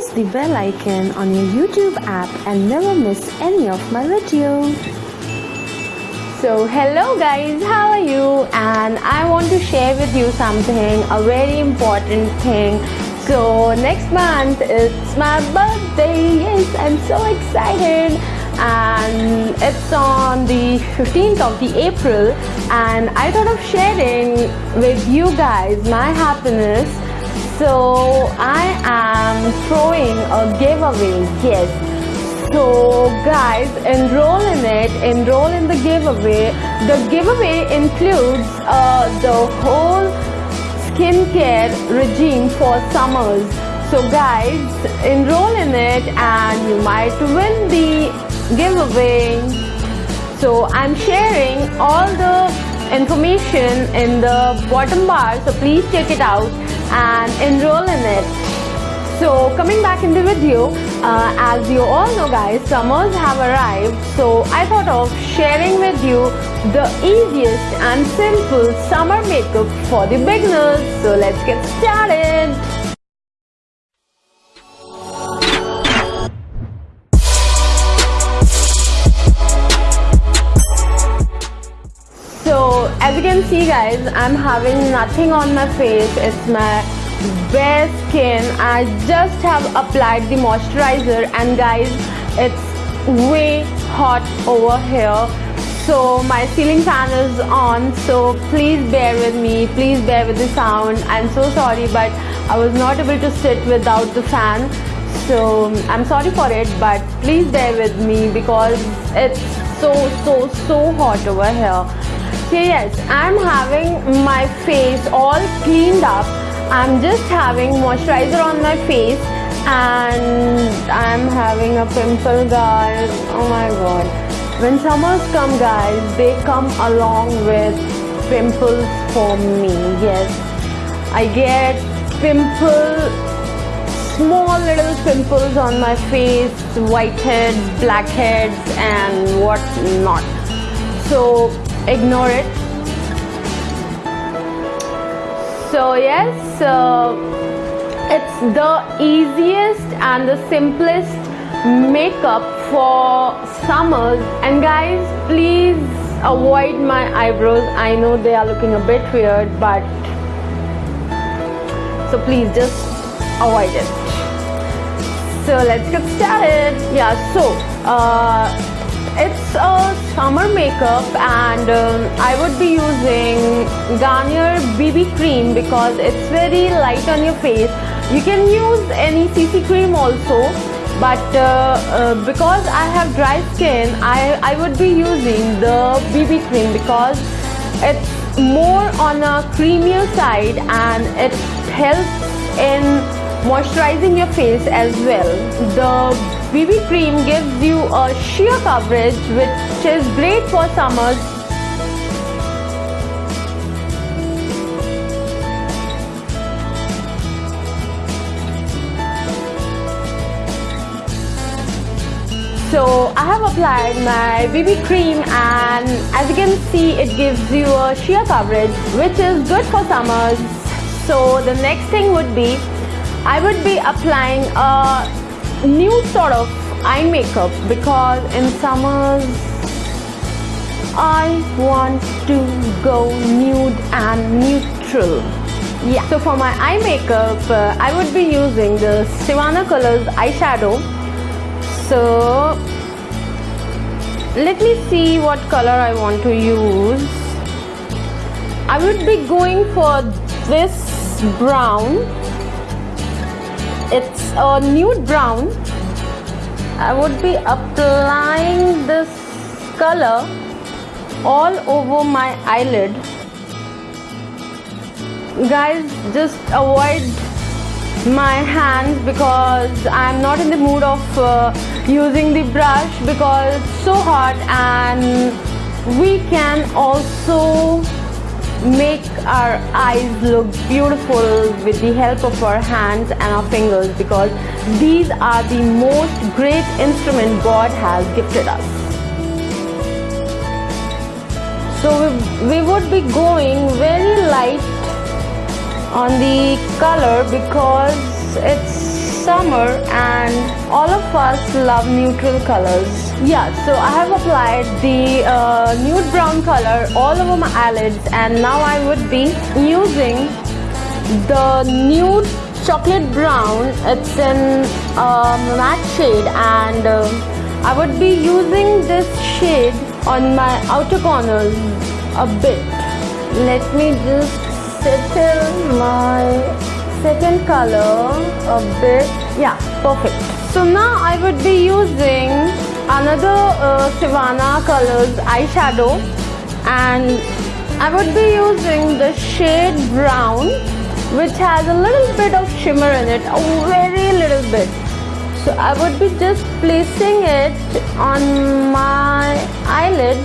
press the bell icon on your YouTube app and never miss any of my videos. So hello guys, how are you? And I want to share with you something, a very important thing. So next month it's my birthday. Yes, I'm so excited. And it's on the 15th of the April and I thought of sharing with you guys my happiness so I am throwing a giveaway yes so guys enroll in it enroll in the giveaway. The giveaway includes uh, the whole skincare regime for summers. So guys enroll in it and you might win the giveaway. So I'm sharing all the information in the bottom bar. So please check it out and enroll in it. So coming back in the video uh, as you all know guys summers have arrived. So I thought of sharing with you the easiest and simple summer makeup for the beginners. So let's get started as you can see guys i'm having nothing on my face. It's my bare skin. I just have applied the moisturizer and guys it's way hot over here. So my ceiling fan is on so please bear with me. Please bear with the sound. I'm so sorry but i was not able to sit without the fan. So i'm sorry for it but please bear with me because it's so so so hot over here Okay, yes, I'm having my face all cleaned up. I'm just having moisturizer on my face and I'm having a pimple guys. Oh my god. When summers come guys, they come along with pimples for me. Yes, I get pimple small little pimples on my face, whiteheads, blackheads and what not. So ignore it. So yes uh, it's the easiest and the simplest makeup for summers. And guys please avoid my eyebrows. I know they are looking a bit weird but so please just avoid it. So let's get started. Yeah so uh, it's a summer makeup and um, I would be using Garnier BB cream because it's very light on your face. You can use any CC cream also but uh, uh, because I have dry skin I, I would be using the BB cream because it's more on a creamier side and it helps in moisturizing your face as well. The BB cream gives you a sheer coverage which is great for summers So I have applied my BB cream and as you can see it gives you a sheer coverage which is good for summers. So the next thing would be I would be applying a new sort of eye makeup because in summers I want to go nude and neutral. Yeah. So for my eye makeup uh, I would be using the Sivanna Colors eyeshadow. So let me see what color I want to use. I would be going for this brown it's a nude brown. I would be applying this color all over my eyelid. Guys just avoid my hands because I'm not in the mood of uh, using the brush because it's so hot and we can also make our eyes look beautiful with the help of our hands and our fingers because these are the most great instrument God has gifted us. So we, would be going very light on the color because it's summer and all of us love neutral colors. Yeah so I have applied the uh, nude brown color all over my eyelids and now I would be using the nude chocolate brown. It's in a matte shade and uh, I would be using this shade on my outer corners a bit. Let me just settle my second color a bit yeah perfect. So now I would be using another uh, colors eyeshadow. And I would be using the shade brown which has a little bit of shimmer in it a very little bit. So I would be just placing it on my eyelid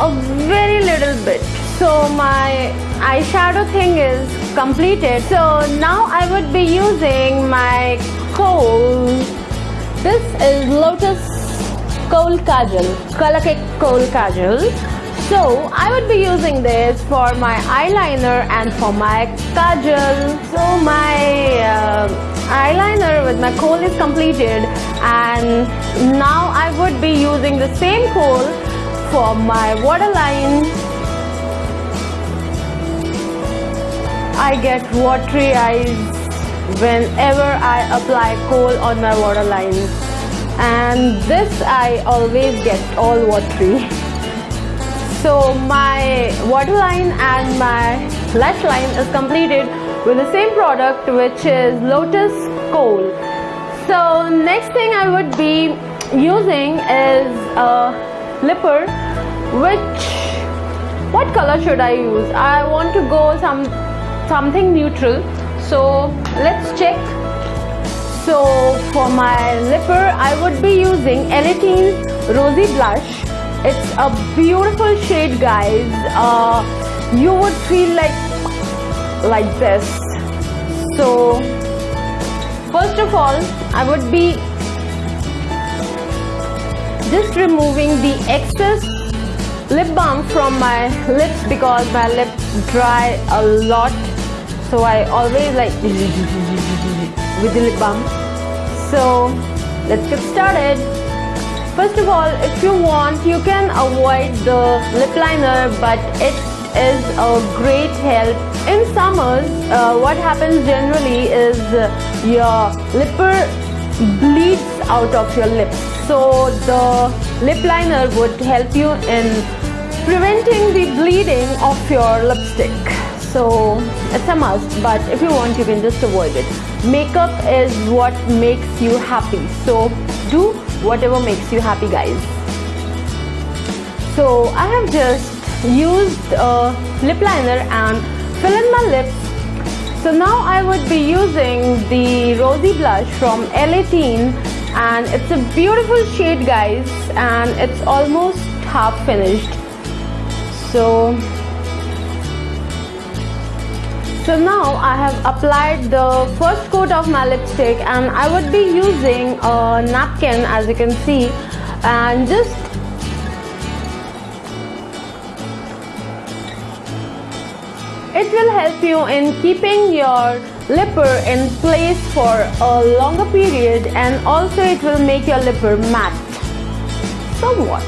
a very little bit. So my eyeshadow thing is completed. So now I would be using my kohl. This is lotus kohl kajal color cake kohl kajal so I would be using this for my eyeliner and for my kajal so my uh, eyeliner with my kohl is completed and now I would be using the same coal for my waterline I get watery eyes whenever I apply kohl on my waterline. And this I always get all watery. So my waterline and my lash line is completed with the same product which is Lotus Kohl. So next thing I would be using is a lipper which what color should I use? I want to go some something neutral. So let's check. So for my lipper I would be using Elle 18 Rosy Blush. It's a beautiful shade guys. Uh, you would feel like like this. So first of all I would be just removing the excess lip balm from my lips because my lips dry a lot so I always like with the lip balm. So let's get started. First of all if you want you can avoid the lip liner but it is a great help in summers. Uh, what happens generally is your lipper bleeds out of your lips so the lip liner would help you in preventing the bleeding of your lipstick so it's a must but if you want you can just avoid it. Makeup is what makes you happy. So do whatever makes you happy guys. So I have just used a lip liner and fill in my lips. So now I would be using the rosy blush from Elle 18 and it's a beautiful shade guys. And it's almost half finished. So so now I have applied the first coat of my lipstick and I would be using a napkin as you can see and just It will help you in keeping your lipper in place for a longer period and also it will make your lipper matte somewhat.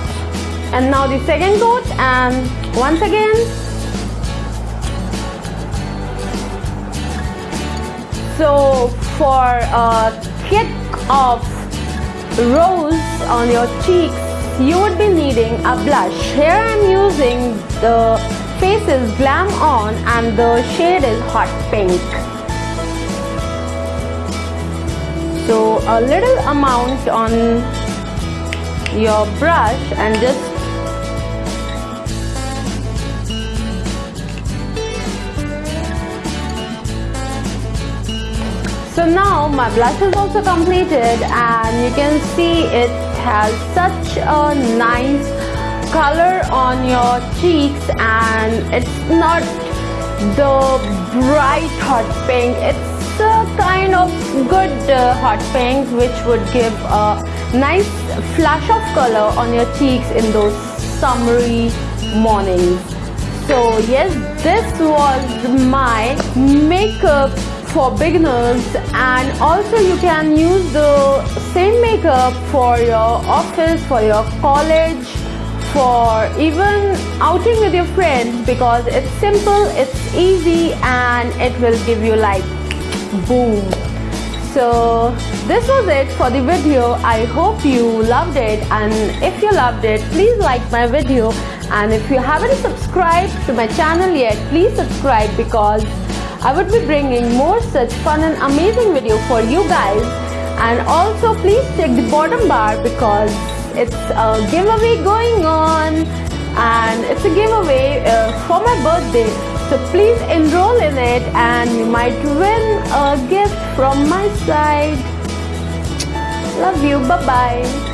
And now the second coat and once again So for a kick of rose on your cheeks, you would be needing a blush. Here I am using the Faces Glam On and the shade is Hot Pink. So a little amount on your brush and just So now my blush is also completed and you can see it has such a nice color on your cheeks and it's not the bright hot pink. It's a kind of good uh, hot pink which would give a nice flash of color on your cheeks in those summery mornings. So yes this was my makeup for beginners and also you can use the same makeup for your office for your college for even outing with your friends because it's simple it's easy and it will give you like boom. So this was it for the video. I hope you loved it and if you loved it please like my video. And if you haven't subscribed to my channel yet please subscribe because I would be bringing more such fun and amazing video for you guys. And also please check the bottom bar because it's a giveaway going on. And it's a giveaway uh, for my birthday. So please enroll in it and you might win a gift from my side. Love you. Bye bye